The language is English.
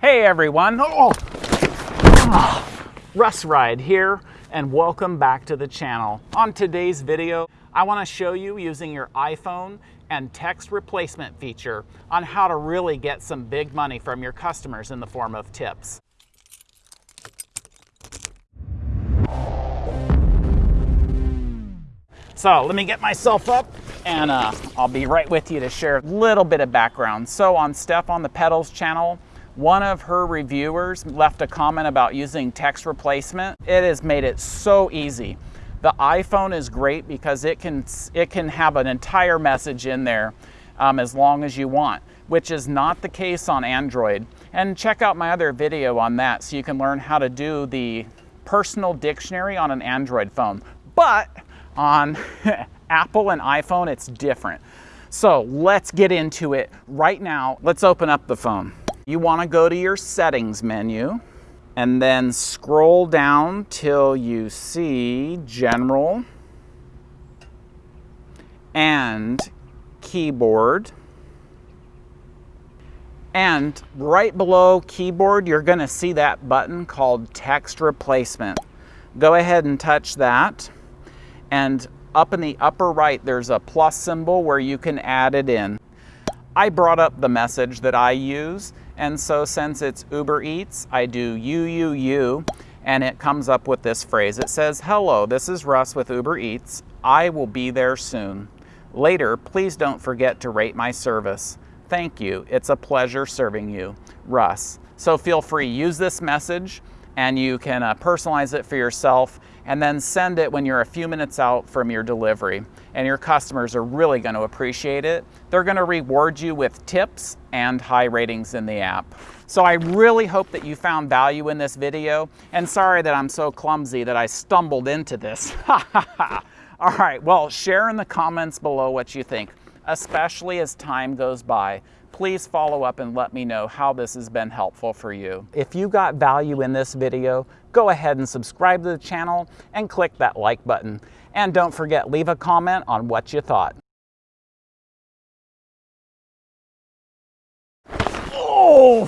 Hey everyone, oh. Russ Ride here and welcome back to the channel. On today's video, I wanna show you using your iPhone and text replacement feature on how to really get some big money from your customers in the form of tips. So let me get myself up and uh, I'll be right with you to share a little bit of background. So on Steph on the Pedals channel, one of her reviewers left a comment about using text replacement. It has made it so easy. The iPhone is great because it can, it can have an entire message in there um, as long as you want, which is not the case on Android. And check out my other video on that so you can learn how to do the personal dictionary on an Android phone. But on Apple and iPhone, it's different. So let's get into it right now. Let's open up the phone. You wanna go to your settings menu and then scroll down till you see general and keyboard. And right below keyboard, you're gonna see that button called text replacement. Go ahead and touch that. And up in the upper right, there's a plus symbol where you can add it in. I brought up the message that I use, and so since it's Uber Eats, I do you, you, you, and it comes up with this phrase. It says, hello, this is Russ with Uber Eats. I will be there soon. Later, please don't forget to rate my service. Thank you. It's a pleasure serving you. Russ. So feel free, use this message and you can uh, personalize it for yourself and then send it when you're a few minutes out from your delivery. And your customers are really going to appreciate it. They're going to reward you with tips and high ratings in the app. So I really hope that you found value in this video. And sorry that I'm so clumsy that I stumbled into this. All right, well, share in the comments below what you think, especially as time goes by please follow up and let me know how this has been helpful for you. If you got value in this video, go ahead and subscribe to the channel and click that like button. And don't forget, leave a comment on what you thought. Oh,